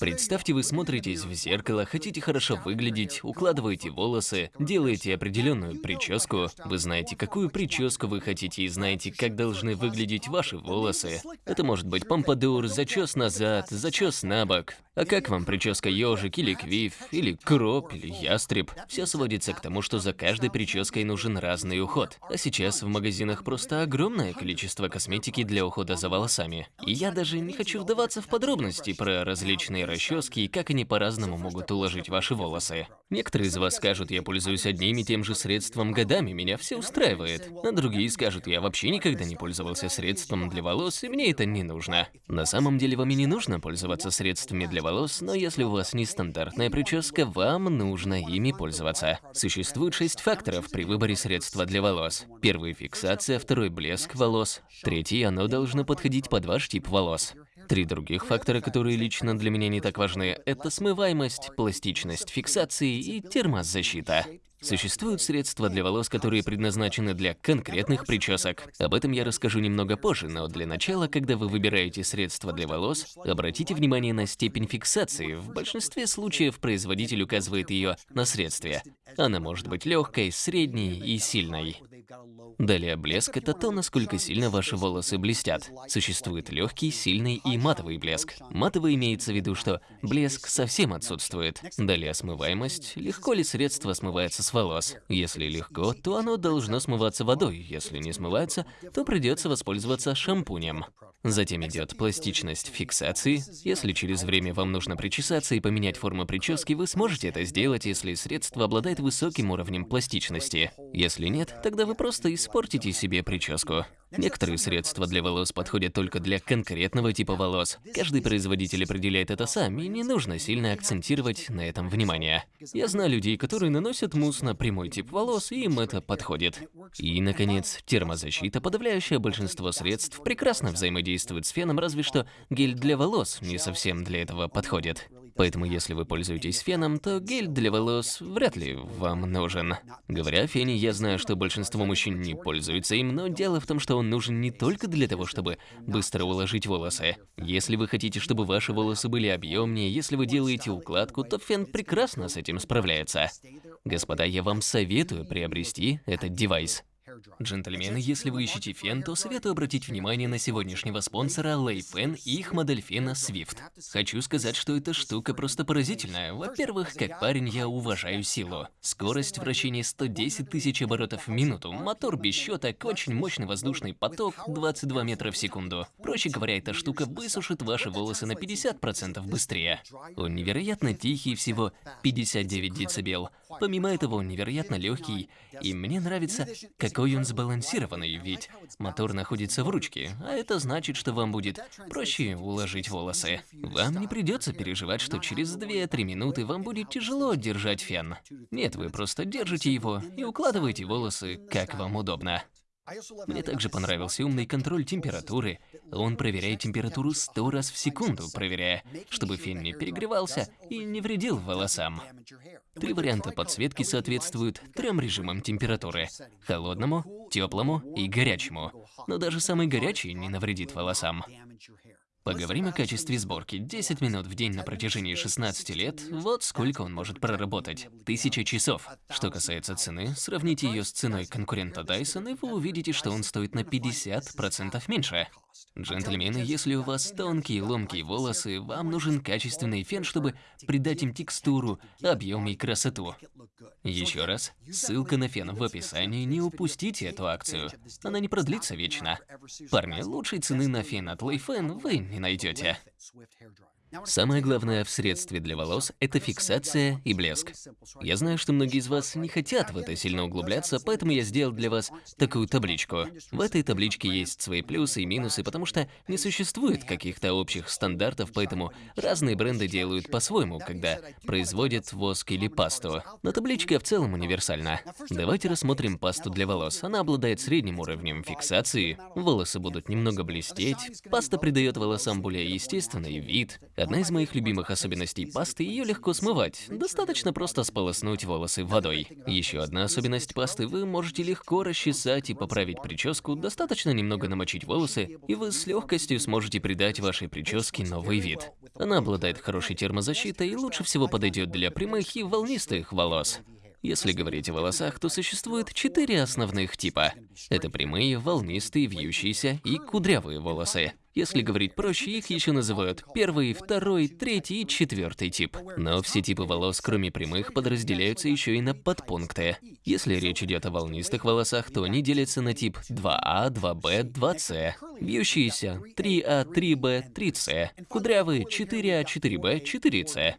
Представьте, вы смотритесь в зеркало, хотите хорошо выглядеть, укладываете волосы, делаете определенную прическу. Вы знаете, какую прическу вы хотите и знаете, как должны выглядеть ваши волосы. Это может быть помпадур, зачес назад, зачес на бок. А как вам прическа ежик или квиф, или кроп, или ястреб? Все сводится к тому, что за каждой прической нужен разный уход. А сейчас в магазинах просто огромное количество косметики для ухода за волосами. И я даже не хочу вдаваться в подробности про различные расчески и как они по-разному могут уложить ваши волосы. Некоторые из вас скажут, я пользуюсь одним и тем же средством годами, меня все устраивает. А другие скажут, я вообще никогда не пользовался средством для волос, и мне это не нужно. На самом деле вам и не нужно пользоваться средствами для волос, но если у вас нестандартная прическа, вам нужно ими пользоваться. Существует шесть факторов при выборе средства для волос. Первый – фиксация, второй – блеск волос, третий – оно должно подходить под ваш тип волос. Три других фактора, которые лично для меня не так важны, это смываемость, пластичность фиксации и термозащита. Существуют средства для волос, которые предназначены для конкретных причесок. Об этом я расскажу немного позже, но для начала, когда вы выбираете средства для волос, обратите внимание на степень фиксации. В большинстве случаев производитель указывает ее на средстве. Она может быть легкой, средней и сильной. Далее блеск – это то, насколько сильно ваши волосы блестят. Существует легкий, сильный и матовый блеск. Матовый имеется в виду, что блеск совсем отсутствует. Далее смываемость – легко ли средство смывается с волос. Если легко, то оно должно смываться водой. Если не смывается, то придется воспользоваться шампунем. Затем идет пластичность фиксации. Если через время вам нужно причесаться и поменять форму прически, вы сможете это сделать, если средство обладает высоким уровнем пластичности. Если нет, тогда вы просто испортите себе прическу. Некоторые средства для волос подходят только для конкретного типа волос. Каждый производитель определяет это сам, и не нужно сильно акцентировать на этом внимание. Я знаю людей, которые наносят мусс на прямой тип волос, и им это подходит. И, наконец, термозащита. Подавляющее большинство средств прекрасно взаимодействует с феном, разве что гель для волос не совсем для этого подходит. Поэтому если вы пользуетесь феном, то гель для волос вряд ли вам нужен. Говоря о фене, я знаю, что большинство мужчин не пользуются им, но дело в том, что он нужен не только для того, чтобы быстро уложить волосы. Если вы хотите, чтобы ваши волосы были объемнее, если вы делаете укладку, то фен прекрасно с этим справляется. Господа, я вам советую приобрести этот девайс. Джентльмены, если вы ищете фен, то советую обратить внимание на сегодняшнего спонсора Layfen и их модель фена Swift. Хочу сказать, что эта штука просто поразительная. Во-первых, как парень я уважаю силу. Скорость вращения 110 тысяч оборотов в минуту, мотор без щеток, очень мощный воздушный поток 22 метра в секунду. Проще говоря, эта штука высушит ваши волосы на 50% быстрее. Он невероятно тихий, всего 59 дБ. Помимо этого, он невероятно легкий, и мне нравится, какой он сбалансированный, ведь мотор находится в ручке, а это значит, что вам будет проще уложить волосы. Вам не придется переживать, что через 2-3 минуты вам будет тяжело держать фен. Нет, вы просто держите его и укладываете волосы, как вам удобно. Мне также понравился умный контроль температуры. Он проверяет температуру 100 раз в секунду, проверяя, чтобы фен не перегревался и не вредил волосам. Три варианта подсветки соответствуют трем режимам температуры – холодному, теплому и горячему. Но даже самый горячий не навредит волосам. Поговорим о качестве сборки. 10 минут в день на протяжении 16 лет, вот сколько он может проработать. 1000 часов. Что касается цены, сравните ее с ценой конкурента Dyson, и вы увидите, что он стоит на 50% меньше. Джентльмены, если у вас тонкие ломкие волосы, вам нужен качественный фен, чтобы придать им текстуру, объем и красоту. Еще раз, ссылка на фен в описании, не упустите эту акцию. Она не продлится вечно. Парни, лучшей цены на фен от Layfen вы не найдете. Самое главное в средстве для волос – это фиксация и блеск. Я знаю, что многие из вас не хотят в это сильно углубляться, поэтому я сделал для вас такую табличку. В этой табличке есть свои плюсы и минусы, потому что не существует каких-то общих стандартов, поэтому разные бренды делают по-своему, когда производят воск или пасту. Но табличка в целом универсальна. Давайте рассмотрим пасту для волос. Она обладает средним уровнем фиксации, волосы будут немного блестеть, паста придает волосам более естественный вид, Одна из моих любимых особенностей пасты – ее легко смывать. Достаточно просто сполоснуть волосы водой. Еще одна особенность пасты – вы можете легко расчесать и поправить прическу, достаточно немного намочить волосы, и вы с легкостью сможете придать вашей прическе новый вид. Она обладает хорошей термозащитой и лучше всего подойдет для прямых и волнистых волос. Если говорить о волосах, то существует четыре основных типа. Это прямые, волнистые, вьющиеся и кудрявые волосы. Если говорить проще, их еще называют первый, второй, третий и четвертый тип. Но все типы волос, кроме прямых, подразделяются еще и на подпункты. Если речь идет о волнистых волосах, то они делятся на тип 2А, 2Б, 2С, вьющиеся 3А, 3Б, 3С, кудрявые 4А, 4Б, 4С.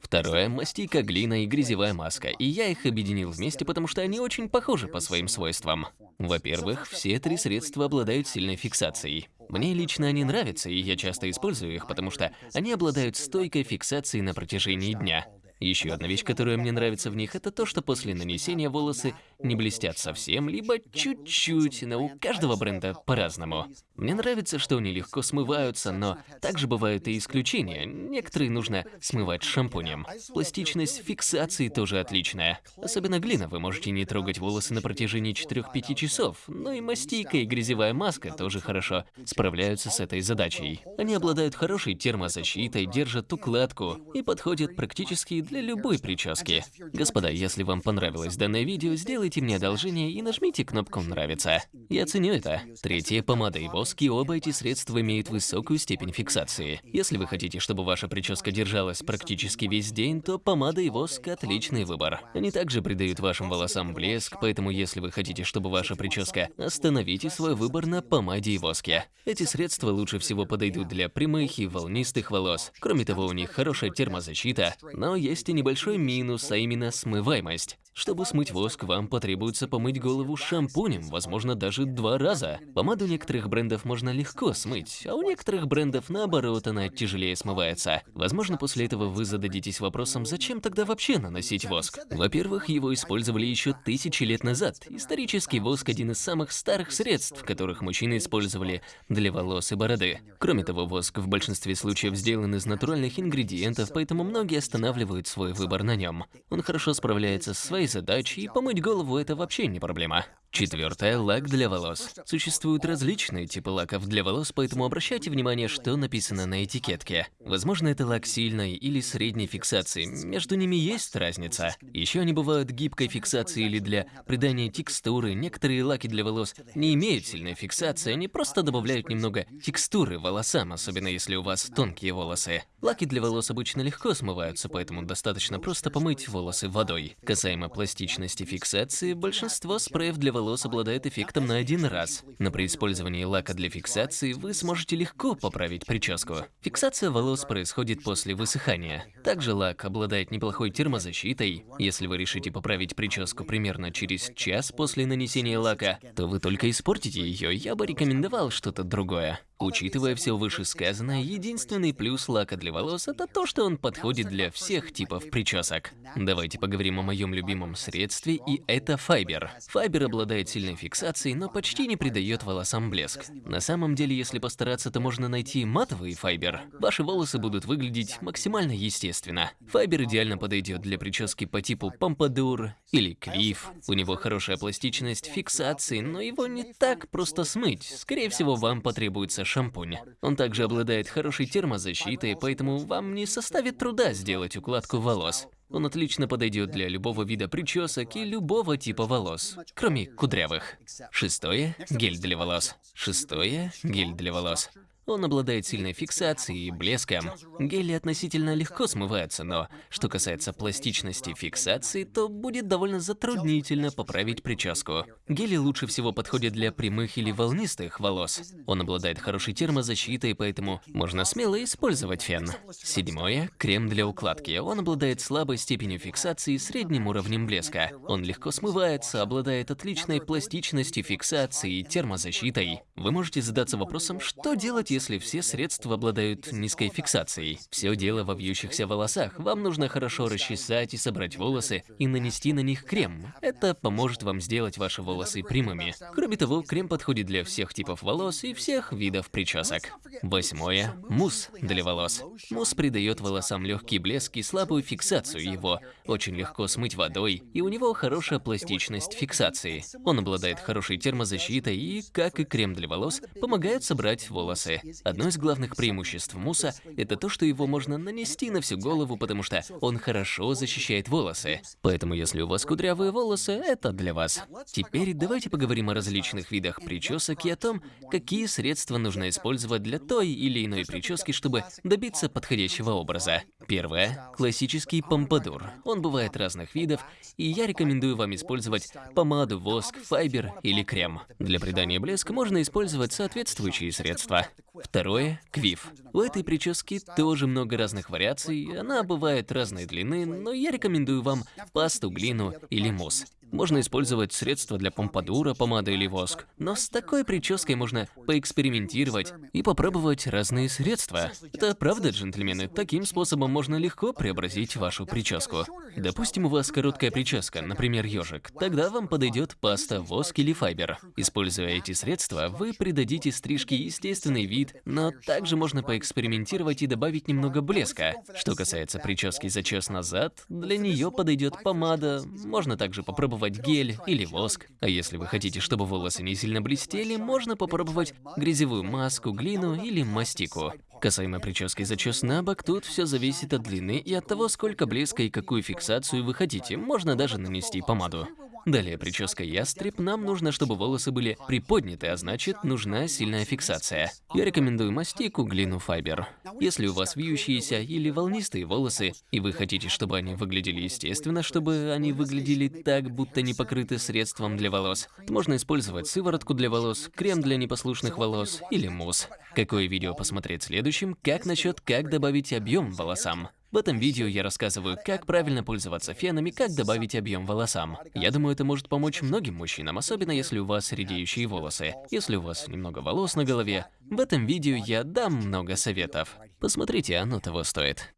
Второе – мастика, глина и грязевая маска, и я их объединил вместе, потому что они очень похожи по своим свойствам. Во-первых, все три средства обладают сильной фиксацией. Мне лично они нравятся, и я часто использую их, потому что они обладают стойкой фиксацией на протяжении дня. Еще одна вещь, которая мне нравится в них, это то, что после нанесения волосы не блестят совсем, либо чуть-чуть, но у каждого бренда по-разному. Мне нравится, что они легко смываются, но также бывают и исключения. Некоторые нужно смывать шампунем. Пластичность фиксации тоже отличная. Особенно глина, вы можете не трогать волосы на протяжении 4-5 часов, но и мастика и грязевая маска тоже хорошо справляются с этой задачей. Они обладают хорошей термозащитой, держат укладку и подходят практически для любой прически. Господа, если вам понравилось данное видео, сделайте мне одолжение и нажмите кнопку «Нравится». Я ценю это. Третье – помада и воск, и оба эти средства имеют высокую степень фиксации. Если вы хотите, чтобы ваша прическа держалась практически весь день, то помада и воск – отличный выбор. Они также придают вашим волосам блеск, поэтому если вы хотите, чтобы ваша прическа, остановите свой выбор на помаде и воске. Эти средства лучше всего подойдут для прямых и волнистых волос. Кроме того, у них хорошая термозащита, но есть есть и небольшой минус, а именно смываемость. Чтобы смыть воск, вам потребуется помыть голову шампунем, возможно, даже два раза. Помаду некоторых брендов можно легко смыть, а у некоторых брендов, наоборот, она тяжелее смывается. Возможно, после этого вы зададитесь вопросом, зачем тогда вообще наносить воск? Во-первых, его использовали еще тысячи лет назад. Исторический воск – один из самых старых средств, которых мужчины использовали для волос и бороды. Кроме того, воск в большинстве случаев сделан из натуральных ингредиентов, поэтому многие останавливают свой выбор на нем. Он хорошо справляется с своей своей задачей, и помыть голову – это вообще не проблема. Четвертое – лак для волос. Существуют различные типы лаков для волос, поэтому обращайте внимание, что написано на этикетке. Возможно, это лак сильной или средней фиксации, между ними есть разница. Еще они бывают гибкой фиксации или для придания текстуры. Некоторые лаки для волос не имеют сильной фиксации, они просто добавляют немного текстуры волосам, особенно если у вас тонкие волосы. Лаки для волос обычно легко смываются, поэтому достаточно просто помыть волосы водой. Касаемо пластичности фиксации, большинство спреев для волос волос обладает эффектом на один раз, но при использовании лака для фиксации вы сможете легко поправить прическу. Фиксация волос происходит после высыхания. Также лак обладает неплохой термозащитой. Если вы решите поправить прическу примерно через час после нанесения лака, то вы только испортите ее, я бы рекомендовал что-то другое. Учитывая все вышесказанное, единственный плюс лака для волос – это то, что он подходит для всех типов причесок. Давайте поговорим о моем любимом средстве, и это файбер. Файбер обладает сильной фиксацией, но почти не придает волосам блеск. На самом деле, если постараться, то можно найти матовый файбер. Ваши волосы будут выглядеть максимально естественно. Файбер идеально подойдет для прически по типу помпадур или клиф. У него хорошая пластичность фиксации, но его не так просто смыть. Скорее всего, вам потребуется шампунь. Он также обладает хорошей термозащитой, поэтому вам не составит труда сделать укладку волос. Он отлично подойдет для любого вида причесок и любого типа волос, кроме кудрявых. Шестое – гель для волос. Шестое – гель для волос. Он обладает сильной фиксацией и блеском. Гели относительно легко смываются, но что касается пластичности фиксации, то будет довольно затруднительно поправить прическу. Гели лучше всего подходят для прямых или волнистых волос. Он обладает хорошей термозащитой, поэтому можно смело использовать фен. Седьмое – крем для укладки. Он обладает слабой степенью фиксации и средним уровнем блеска. Он легко смывается, обладает отличной пластичностью фиксации и термозащитой. Вы можете задаться вопросом, что делать, если все средства обладают низкой фиксацией. Все дело во вьющихся волосах. Вам нужно хорошо расчесать и собрать волосы и нанести на них крем. Это поможет вам сделать ваши волосы прямыми. Кроме того, крем подходит для всех типов волос и всех видов причесок. Восьмое. Мусс для волос. Мусс придает волосам легкий блеск и слабую фиксацию его. Очень легко смыть водой, и у него хорошая пластичность фиксации. Он обладает хорошей термозащитой и, как и крем для волос, помогает собрать волосы. Одно из главных преимуществ мусса – это то, что его можно нанести на всю голову, потому что он хорошо защищает волосы. Поэтому, если у вас кудрявые волосы, это для вас. Теперь давайте поговорим о различных видах причесок и о том, какие средства нужно использовать для той или иной прически, чтобы добиться подходящего образа. Первое. Классический помпадур. Он бывает разных видов, и я рекомендую вам использовать помаду, воск, файбер или крем. Для придания блеска можно использовать соответствующие средства. Второе – квиф. У этой прически тоже много разных вариаций, она бывает разной длины, но я рекомендую вам пасту, глину или мусс. Можно использовать средства для помпадура, помада или воск. Но с такой прической можно поэкспериментировать и попробовать разные средства. Это правда, джентльмены? Таким способом можно легко преобразить вашу прическу. Допустим, у вас короткая прическа, например, ежик. Тогда вам подойдет паста, воск или файбер. Используя эти средства, вы придадите стрижке естественный вид, но также можно поэкспериментировать и добавить немного блеска. Что касается прически зачес назад, для нее подойдет помада. Можно также попробовать попробовать гель или воск. А если вы хотите, чтобы волосы не сильно блестели, можно попробовать грязевую маску, глину или мастику. Касаемо прически зачес на бок, тут все зависит от длины и от того, сколько блеска и какую фиксацию вы хотите. Можно даже нанести помаду. Далее, прическа ястреб. Нам нужно, чтобы волосы были приподняты, а значит, нужна сильная фиксация. Я рекомендую мастику, глину, файбер. Если у вас вьющиеся или волнистые волосы, и вы хотите, чтобы они выглядели естественно, чтобы они выглядели так, будто не покрыты средством для волос, то можно использовать сыворотку для волос, крем для непослушных волос или мусс. Какое видео посмотреть следующим? Как насчет как добавить объем волосам? В этом видео я рассказываю, как правильно пользоваться фенами, как добавить объем волосам. Я думаю, это может помочь многим мужчинам, особенно если у вас редеющие волосы. Если у вас немного волос на голове, в этом видео я дам много советов. Посмотрите, оно того стоит.